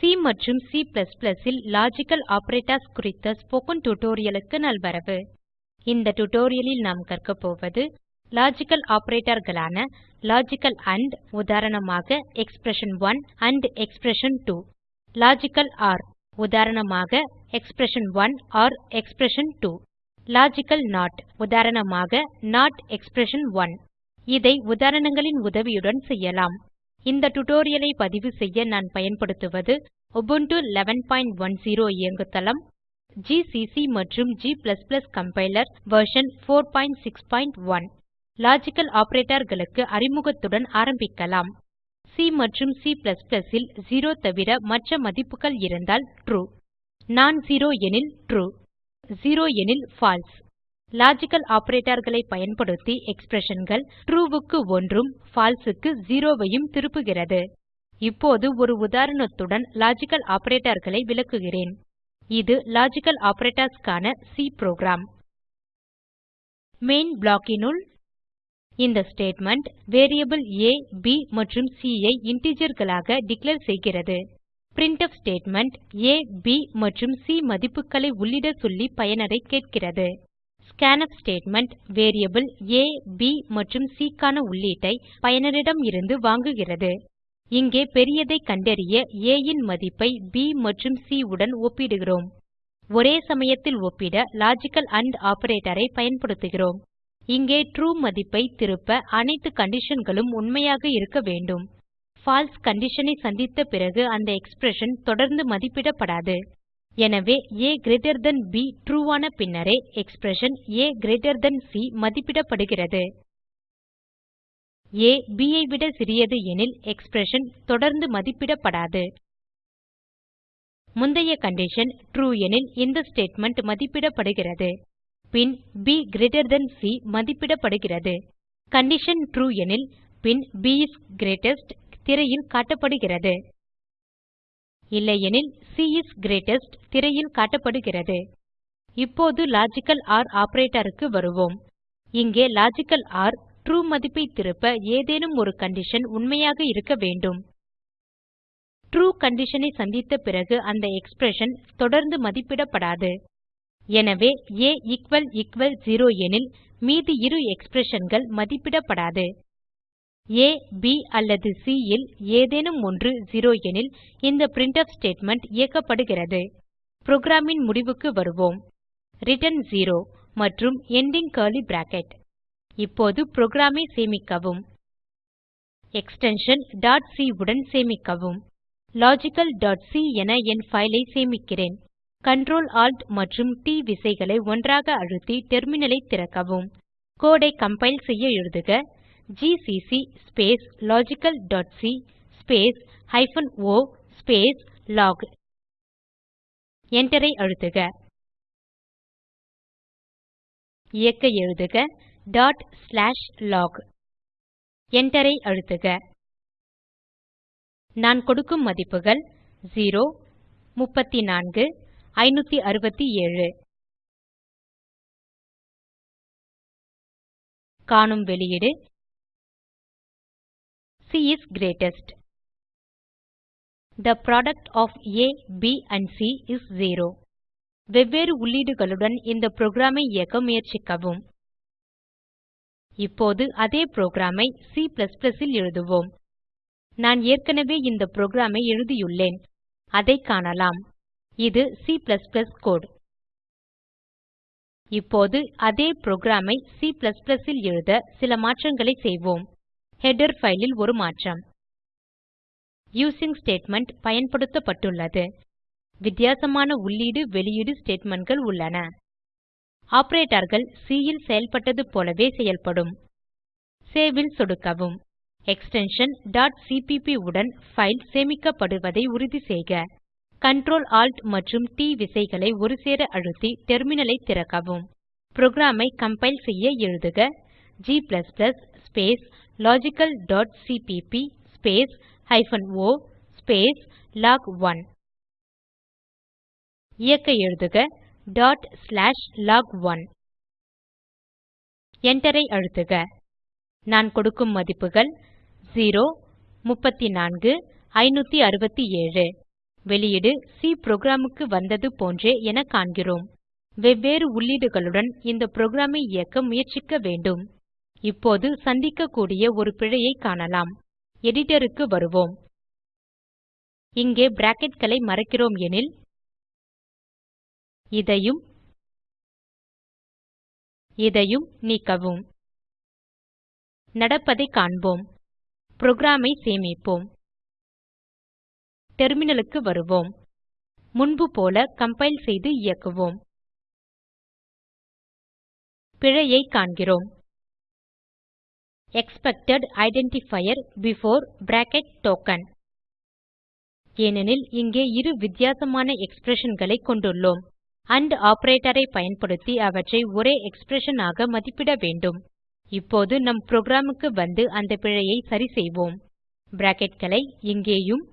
C மற்றும் C ல் logical operators குறித்த ஸ்போக்கன் டியூட்டோரியல் நல்வரவு. இந்த tutorialலில் நாம் கற்க போவது லாஜிக்கல் operatorகளான லாஜிக்கல் ஆண்ட் உதாரணமாக expression one and expression two logical or உதாரணமாக expression one or expression two logical not உதாரணமாக நோட் எக்ஸ்பிரஷன்1 இதை உதாரணங்களின் உதவியுடன் செய்யலாம். இந்த டுடோரியலை பதிவு செய்ய நான் பயன்படுத்துவது Ubuntu 1110 இயங்குதளம் GCC மற்றும் g கம்பைலர் வெர்ஷன் 461 லாஜிக்கல் operatorகளுக்கு அறிமுகத்துடன் ஆரம்பிக்கலாம். சி மற்றும் C ல் 0 தவிர மற்ற மதிப்புகள் இருந்தால் ட்ரூ நான் செரோ எனில் ட்ரூ 0 எனில் பால்சே லாஜிக்கல் operatorகளை பயன்படுத்தி expressionகள் ட்ரூ க்கு 1 உம் பால்சே க்கு 0 ஐயும் திருப்புகிறது. இப்போது ஒரு உதாரணத்துடன் லாஜிக்கல் operatorகளை விளக்குகிறேன். இது லாஜிக்கல் operatorsக்கான சி புரோகிராம். மெயின் blockனுள் இந்த ஸ்டேட்மெண்ட் வேரியபிள் ஆ ப் மற்றும் சி ஐ integerகளாக டிக்ளேர் செய்கிறது. பிரின்ட்ஃப் ஸ்டேட்மெண்ட் ஆ ப் மற்றும் சி மதிப்புகளை உள்ளிட சொல்லி பயனரைக் கேட்கிறது. Scanf statement variable a b மற்றும் சி க்கான உள்ளீட்டை பயனரிடம் இருந்து வாங்குகிறது. இங்கே பெரியதை கண்டறிய ஆ ன் மதிப்பை ப் மற்றும் சி உடன் ஒப்பிடுகிறோம். ஒரே சமயத்தில் ஒப்பிட லாஜிக்கல் ஆண்ட் operatorஐ பயன்படுத்துகிறோம். இங்கே ட்ரூ மதிப்பை திருப்ப அனைத்து conditionகளும் உண்மையாக இருக்க வேண்டும். பால்சே கண்டிஷன் ஐ சந்தித்த பிறகு அந்த எக்ஸ்பிரஷன் தொடர்ந்து மதிப்பிடப்படாது. எனவே a கிரீட்டர் தன் ப் ட்ரூ ஆன பின்னரே எக்ஸ்பிரஷன் a கிரீட்டர் சி மதிப்பிடப்படுகிறது. ஆ b ஐ விட சிறியது எனில் எக்ஸ்பிரஷன் தொடர்ந்து மதிப்பிடப்படாது. முந்தைய கண்டிஷன் ட்ரூ எனில் இந்த ஸ்டேட்மெண்ட் மதிப்பிடப்படுகிறது. பின் b கிரீட்டர் சி மதிப்பிடப்படுகிறது. கண்டிஷன் ட்ரூ எனில் பின் ப் இஸ் கிரீட்டெஸ்ட் திரையில் காட்டப்படுகிறது. இல்லையெனில் சி இஸ் கிரீட்டெஸ்ட் திரையில் காட்டப்படுகிறது. இப்போது லாஜிக்கல் ஆர் operatorக்கு வருவோம். இங்கே லாஜிக்கல் ஆர் ட்ரூ மதிப்பை திருப்ப ஏதேனும் ஒரு கண்டிஷன் உண்மையாக இருக்க வேண்டும். ட்ரூ கண்டிஷன் ஐ சந்தித்த பிறகு அந்த எக்ஸ்பிரஷன் தொடர்ந்து மதிப்பிடப்படாது. எனவே ஆ எக்குவல் எக்குவல் 0 எனில் மீதி இரு expressionகள் மதிப்பிடப்படாது. ஆ ப் அல்லது சி ல் ஏதேனும் ஒன்று 0 எனில் இந்த பிரின்ட்ஃப் ஸ்டேட்மெண்ட் இயக்கப்படுகிறது. புரோகிராம் ன் முடிவுக்கு வருவோம். ரிட்டர்ன் 0 மற்றும் எண்டிங் கர்லி பிராக்கெட். இப்போது புரோகிராம் ஐ சேமிக்கவும். எக்ஸ்டென்ஷன் c உடன் சேமிக்கவும். logicalசி என என் பைல் ஐ சேமிக்கிறேன். Ctrl Alt மற்றும் ட் விசைகளை ஒன்றாக அழுத்தி டெர்மினல் ஐ திறக்கவும். கோடு ஐ கம்பைல் செய்ய எழுதுக. GCC space logical dot C space hyphen O space log. என்டரை அழுத்துக. இயக்க எழுதுக டாட் ஸ்லாஷ் லாக். என்டரை அழுத்துக. நான் கொடுக்கும் மதிப்புகள் 0 34 567 காணும் வெளியீடு C is greatest. The product of A, B and C is 0 வெவ்வேறு உள்ளீடுகளுடன் இந்த புரோகிராமை இயக்க முயற்சிக்கவும். இப்போது அதே புரோகிராமை C இல் எழுதுவோம். நான் ஏற்கனவே இந்த புரோகிராமை எழுதியுள்ளேன். அதை காணலாம். இது C கோடு இப்போது அதே புரோகிராமை C இல் எழுத சில மாற்றங்களை செய்வோம். ஹெடர் பைல் ஒரு மாற்றம். யூசிங் ஸ்டேட்மெண்ட் பயன்படுத்தப்பட்டுள்ளது. வித்தியாசமான உள்ளீடு வெளியீடு statementகள் உள்ளன. operatorகள் C ல் செயல்பட்டது போலவே செயல்படும். சேவ் ல் சொடுக்கவும். எக்ஸ்டென்ஷன் cpp உடன் ஃபைல் சேமிக்கப்படுவதை உறுதி செய்க. Ctrl Alt மற்றும் T விசைகளை ஒருசேர அழுத்தி டெர்மினலை திறக்கவும். புரோகிராம் ஐ கம்பைல் செய்ய எழுதுக. G space logical.cpp space hyphen o space log1 இயக்க எழுதுக டாட் ஸ்லாஷ் log1 Enter ஐ அழுத்துக. நான் கொடுக்கும் மதிப்புகள் 0 34 567 வெளியீடு சி புரோகிராம் வந்தது போன்றே என காண்கிறோம். வெவ்வேறு உள்ளீடுகளுடன் இந்த புரோகிராம் இயக்க முயற்சிக்க வேண்டும். இப்போது சந்திக்கக்கூடிய ஒரு பிழையை காணலாம். எடிட்டருக்கு வருவோம். இங்கே bracketகளை மறக்கிறோம் எனில் இதையும் இதையும் நீக்கவும். நடப்பதைக் காண்போம். புரோகிராம் ஐ சேமிப்போம். டெர்மினலுக்கு வருவோம். முன்பு போல கம்பைல் செய்து இயக்குவோம். பிழையைக் காண்கிறோம். Expected identifier before bracket token ஏனெனில் இங்கே இரு வித்தியாசமான expressionகளைக் கொண்டுள்ளோம். AND ஆப்பரேட்டர் ஐ பயன்படுத்தி அவற்றை ஒரே எக்ஸ்பிரஷன் ஆக மதிப்பிட வேண்டும். இப்போது நம் புரோகிராமுக்கு வந்து அந்த பிழையை சரி செய்வோம். bracketகளை இங்கேயும்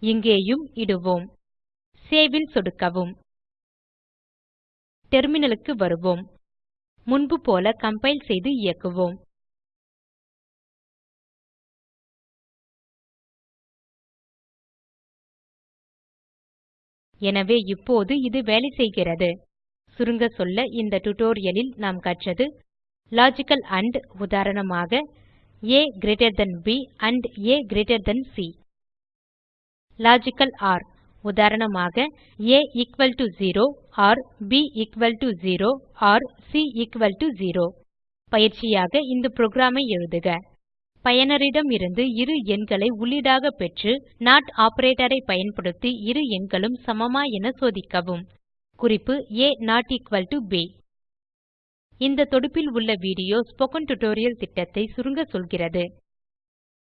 இங்கேயும் இடுவோம். சேவ் ல் சொடுக்கவும். டெர்மினலுக்கு வருவோம். முன்பு போல கம்பைல் செய்து இயக்குவோம் எனவே இப்போது இது வேலை செய்கிறது. சுருங்க சொல்ல இந்த டியூட்டோரியலில் நாம் கற்றது லாஜிக்கல் ஆண்ட் உதாரணமாக a greater than b and a greater than C logical or உதாரணமாக a equal to 0 or b equal to 0 or C equal to 0 பயிற்சியாக இந்த புரோகிராமை எழுதுக. எழுதுக பயனரிடமிருந்து இரு எண்களை உள்ளீடாக பெற்று நாட் ஆப்பரேட்டர் பயன்படுத்தி இரு எண்களும் சமமா என சோதிக்கவும். குறிப்பு a not equal to b. இந்த தொடுப்பில் உள்ள வீடியோ ஸ்போக்கன் டியூட்டோரியல் திட்டத்தை சுருங்க சொல்கிறது.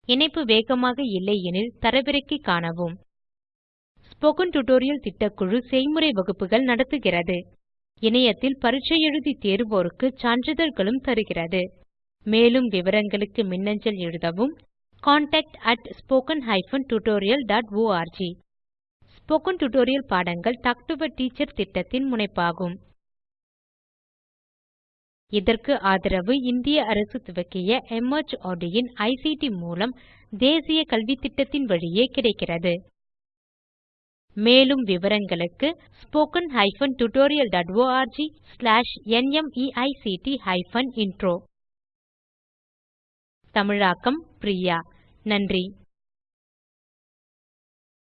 இணைப்பு வேகமாக இல்லையெனில் தரவிறக்கி காணவும். ஸ்போக்கன் டியூட்டோரியல் திட்டக்குழு செய்முறை வகுப்புகள் நடத்துகிறது. இணையத்தில் பரீட்சை எழுதி தேர்வோருக்கு சான்றிதழ்களும் தருகிறது. மேலும் விவரங்களுக்கு மின்னஞ்சல் எழுதவும் contactspoken tutorialorg ஸ்போக்கன் டியூட்டோரியல் பாடங்கள் டாக் டு எ டீச்சர் திட்டத்தின் முனைப்பாகும். இதற்கு ஆதரவு இந்திய அரசு துவக்கிய மார்ட் இன் ஐசிடி மூலம் தேசிய கல்வித்திட்டத்தின் வழியே கிடைக்கிறது. மேலும் விவரங்களுக்கு spoken hyphen tutorial dot org slash NMEICT hyphen intro தமிழாக்கம் பிரியா. நன்றி.